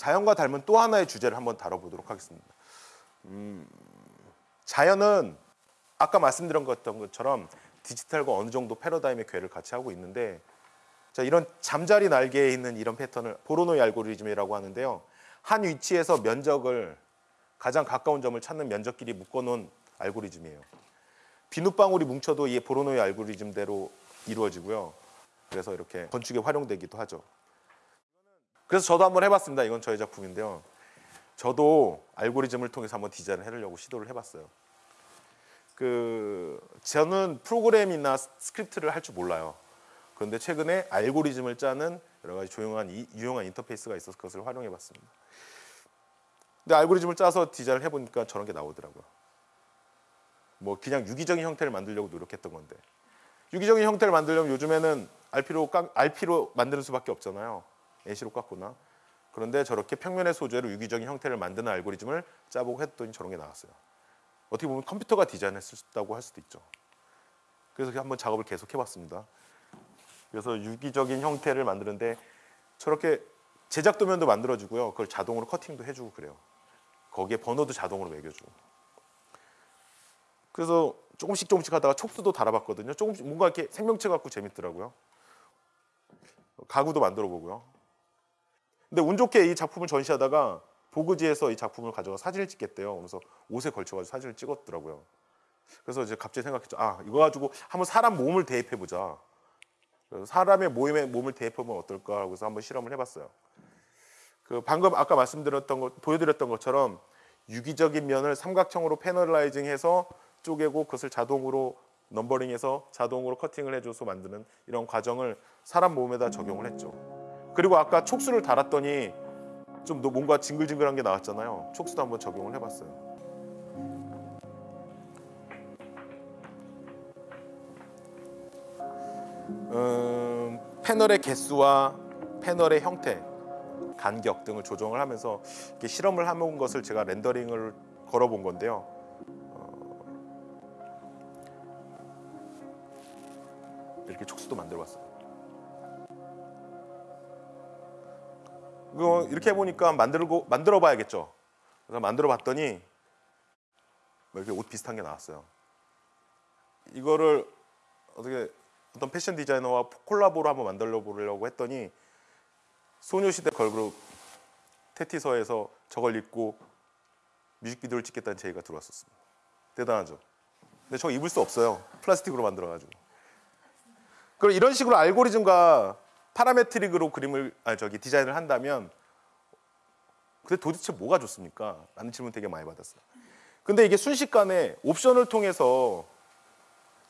자연과 닮은 또 하나의 주제를 한번 다뤄보도록 하겠습니다. 음, 자연은 아까 말씀드렸던 것처럼 디지털과 어느 정도 패러다임의 궤를 같이 하고 있는데 자, 이런 잠자리 날개에 있는 이런 패턴을 보로노이 알고리즘이라고 하는데요. 한 위치에서 면적을 가장 가까운 점을 찾는 면적끼리 묶어놓은 알고리즘이에요. 비눗방울이 뭉쳐도 이 보로노이 알고리즘대로 이루어지고요. 그래서 이렇게 건축에 활용되기도 하죠. 그래서 저도 한번 해봤습니다. 이건 저의 작품인데요. 저도 알고리즘을 통해서 한번 디자인을 해보려고 시도를 해봤어요. 그 저는 프로그램이나 스크립트를 할 줄 몰라요. 그런데 최근에 알고리즘을 짜는 여러 가지 조용한 이, 유용한 인터페이스가 있어서 그것을 활용해봤습니다. 근데 알고리즘을 짜서 디자인을 해보니까 저런 게 나오더라고요. 뭐 그냥 유기적인 형태를 만들려고 노력했던 건데 유기적인 형태를 만들려면 요즘에는 RP로 깡, RP로 만드는 수밖에 없잖아요. AC로 깎거나 그런데 저렇게 평면의 소재로 유기적인 형태를 만드는 알고리즘을 짜보고 했더니 저런 게 나왔어요. 어떻게 보면 컴퓨터가 디자인했다고 할 수도 있죠. 그래서 한번 작업을 계속 해봤습니다. 그래서 유기적인 형태를 만드는데 저렇게 제작 도면도 만들어주고요. 그걸 자동으로 커팅도 해주고 그래요. 거기에 번호도 자동으로 매겨주고. 그래서 조금씩 조금씩 하다가 촉수도 달아봤거든요. 조금씩 뭔가 이렇게 생명체 같고 재밌더라고요. 가구도 만들어 보고요. 근데 운 좋게 이 작품을 전시하다가 보그지에서 이 작품을 가져가 사진을 찍겠대요. 그래서 옷에 걸쳐가지고 사진을 찍었더라고요. 그래서 이제 갑자기 생각했죠. 아 이거 가지고 한번 사람 몸을 대입해 보자. 사람의 모임에 몸을 대입하면 어떨까 하고 서 한번 실험을 해봤어요. 그 방금 아까 말씀드렸던 것 보여드렸던 것처럼 유기적인 면을 삼각형으로 패널라이징해서 쪼개고 그것을 자동으로 넘버링해서 자동으로 커팅을 해줘서 만드는 이런 과정을 사람 몸에다 적용을 했죠. 그리고 아까 촉수를 달았더니 좀 뭔가 징글징글한 게 나왔잖아요. 촉수도 한번 적용을 해봤어요. 음, 패널의 개수와 패널의 형태, 간격 등을 조정을 하면서 이렇게 실험을 해본 것을 제가 렌더링을 걸어본 건데요. 어, 이렇게 촉수도 만들어봤어요. 이거 이렇게 해보니까 만들고 만들어 봐야겠죠. 그래서 만들어 봤더니 뭐 이렇게 옷 비슷한 게 나왔어요. 이거를 어떻게 어떤 패션 디자이너와 콜라보로 한번 만들어 보려고 했더니 소녀시대 걸그룹 테티서에서 저걸 입고 뮤직비디오를 찍겠다는 제의가 들어왔었습니다. 대단하죠. 근데 저 입을 수 없어요. 플라스틱으로 만들어 가지고. 그럼 이런 식으로 알고리즘과 파라메트릭으로 그림을 아니 저기 디자인을 한다면 근데 도대체 뭐가 좋습니까? 라는 질문 되게 많이 받았어요. 근데 이게 순식간에 옵션을 통해서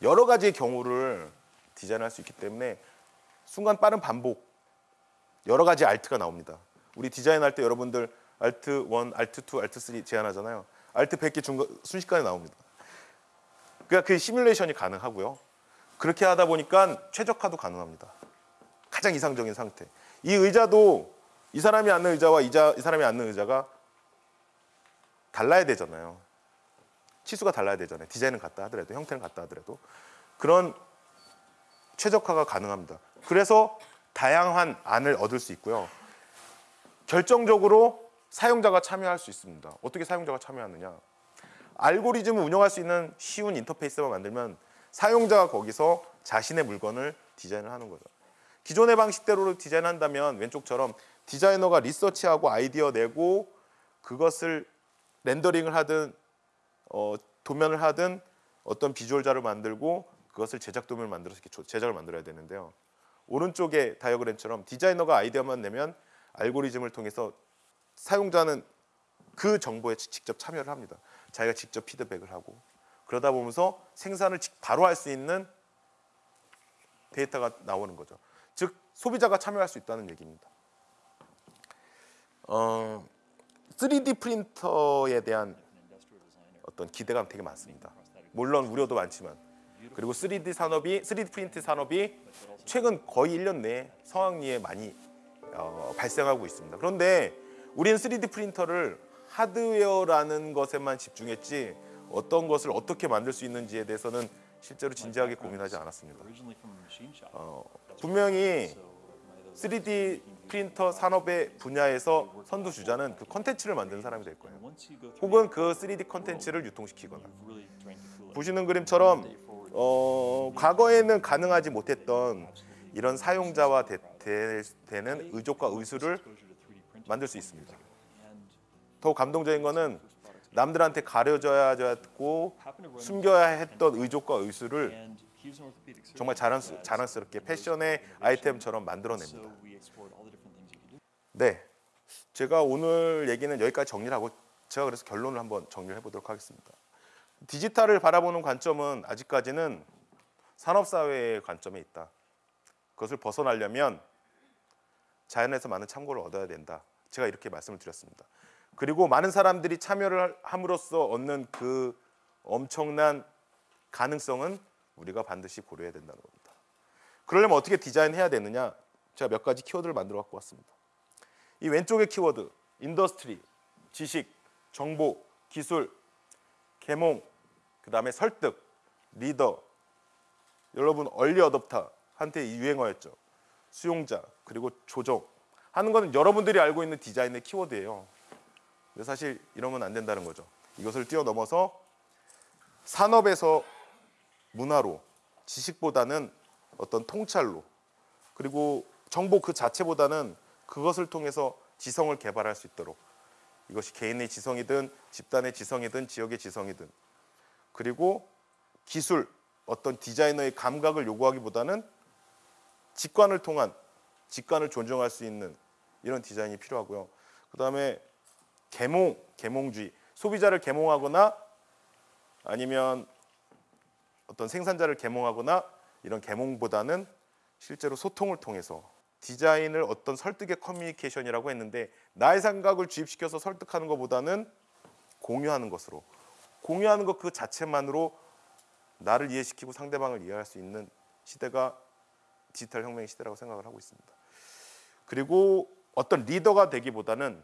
여러 가지의 경우를 디자인할 수 있기 때문에 순간 빠른 반복 여러 가지 알트가 나옵니다. 우리 디자인할 때 여러분들 알트 1, 알트 2, 알트 3 제안하잖아요. 알트 100개 준거 순식간에 나옵니다. 그러니까 그 시뮬레이션이 가능하고요. 그렇게 하다 보니까 최적화도 가능합니다. 가장 이상적인 상태. 이 의자도 이 사람이 앉는 의자와 이자, 이 사람이 앉는 의자가 달라야 되잖아요. 치수가 달라야 되잖아요. 디자인은 같다 하더라도 형태는 같다 하더라도 그런 최적화가 가능합니다. 그래서 다양한 안을 얻을 수 있고요. 결정적으로 사용자가 참여할 수 있습니다. 어떻게 사용자가 참여하느냐? 알고리즘을 운영할 수 있는 쉬운 인터페이스만 만들면 사용자가 거기서 자신의 물건을 디자인을 하는 거죠. 기존의 방식대로 디자인한다면 왼쪽처럼 디자이너가 리서치하고 아이디어 내고 그것을 렌더링을 하든 어, 도면을 하든 어떤 비주얼 자를 만들고 그것을 제작 도면을 만들어서 이렇게 제작을 만들어야 되는데요. 오른쪽에 다이어그램처럼 디자이너가 아이디어만 내면 알고리즘을 통해서 사용자는 그 정보에 직접 참여를 합니다. 자기가 직접 피드백을 하고 그러다 보면서 생산을 바로 할 수 있는 데이터가 나오는 거죠. 즉 소비자가 참여할 수 있다는 얘기입니다. 어, 3D 프린터에 대한 어떤 기대감 되게 많습니다. 물론 우려도 많지만 그리고 3D 산업이 3D 프린트 산업이 최근 거의 1년 내에 성황리에 많이 어, 발생하고 있습니다. 그런데 우리는 3D 프린터를 하드웨어라는 것에만 집중했지 어떤 것을 어떻게 만들 수 있는지에 대해서는 실제로 진지하게 고민하지 않았습니다. 어, 분명히 3D 프린터 산업의 분야에서 선두 주자는 그 컨텐츠를 만드는 사람이 될 거예요. 혹은 그 3D 컨텐츠를 유통시키거나. 보시는 그림처럼 어, 과거에는 가능하지 못했던 이런 사용자와 되, 는 의족과 의수를 만들 수 있습니다. 더 감동적인 거는 남들한테 가려져야 했고 숨겨야 했던 의족과 의술을 정말 자랑스, 자랑스럽게 패션의 아이템처럼 만들어냅니다. 네, 제가 오늘 얘기는 여기까지 정리를 하고 제가 그래서 결론을 한번 정리를 해보도록 하겠습니다. 디지털을 바라보는 관점은 아직까지는 산업사회의 관점에 있다. 그것을 벗어나려면 자연에서 많은 참고를 얻어야 된다. 제가 이렇게 말씀을 드렸습니다. 그리고 많은 사람들이 참여를 함으로써 얻는 그 엄청난 가능성은 우리가 반드시 고려해야 된다는 겁니다. 그러려면 어떻게 디자인해야 되느냐? 제가 몇 가지 키워드를 만들어 갖고 왔습니다. 이 왼쪽의 키워드 industry, 지식, 정보, 기술, 계몽, 그 다음에 설득, 리더. 여러분 early adopter 한때 유행어였죠. 수용자 그리고 조정 하는 것은 여러분들이 알고 있는 디자인의 키워드예요. 근데 사실 이러면 안 된다는 거죠. 이것을 뛰어넘어서 산업에서 문화로 지식보다는 어떤 통찰로 그리고 정보 그 자체보다는 그것을 통해서 지성을 개발할 수 있도록. 이것이 개인의 지성이든 집단의 지성이든 지역의 지성이든. 그리고 기술 어떤 디자이너의 감각을 요구하기보다는 직관을 통한 직관을 존중할 수 있는 이런 디자인이 필요하고요. 그 다음에 계몽, 계몽주의, 소비자를 계몽하거나 아니면 어떤 생산자를 계몽하거나 이런 계몽보다는 실제로 소통을 통해서 디자인을 어떤 설득의 커뮤니케이션이라고 했는데 나의 생각을 주입시켜서 설득하는 것보다는 공유하는 것으로 공유하는 것 그 자체만으로 나를 이해시키고 상대방을 이해할 수 있는 시대가 디지털 혁명의 시대라고 생각을 하고 있습니다. 그리고 어떤 리더가 되기보다는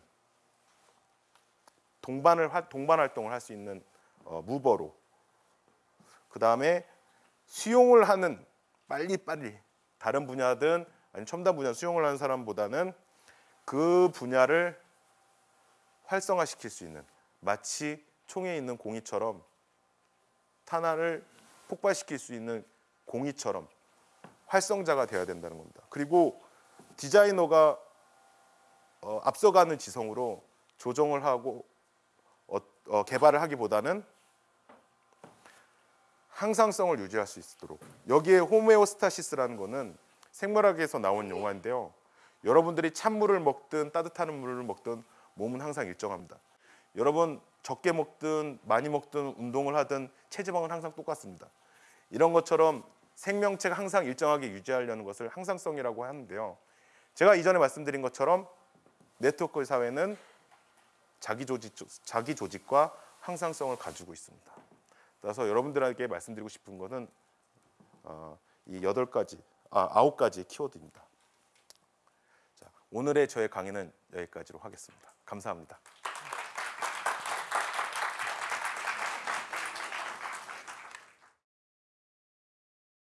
동반을 동반 활동을 할 수 있는 어, 무버로 그 다음에 수용을 하는 빨리 빨리 다른 분야든 아니 첨단 분야 수용을 하는 사람보다는 그 분야를 활성화시킬 수 있는 마치 총에 있는 공이처럼 탄환을 폭발시킬 수 있는 공이처럼 활성자가 되어야 된다는 겁니다. 그리고 디자이너가 어, 앞서가는 지성으로 조정을 하고 어, 어, 개발을 하기보다는 항상성을 유지할 수 있도록 여기에 호메오스타시스라는 거는 생물학에서 나온 용어인데요. 여러분들이 찬물을 먹든 따뜻한 물을 먹든 몸은 항상 일정합니다. 여러분 적게 먹든 많이 먹든 운동을 하든 체지방은 항상 똑같습니다. 이런 것처럼 생명체가 항상 일정하게 유지하려는 것을 항상성이라고 하는데요. 제가 이전에 말씀드린 것처럼 네트워크 사회는 자기 조직 자기 조직과 항상성을 가지고 있습니다. 따라서 여러분들에게 말씀드리고 싶은 것은 어, 이 여덟 가지, 아 아홉 가지 키워드입니다. 자, 오늘의 저의 강의는 여기까지로 하겠습니다. 감사합니다.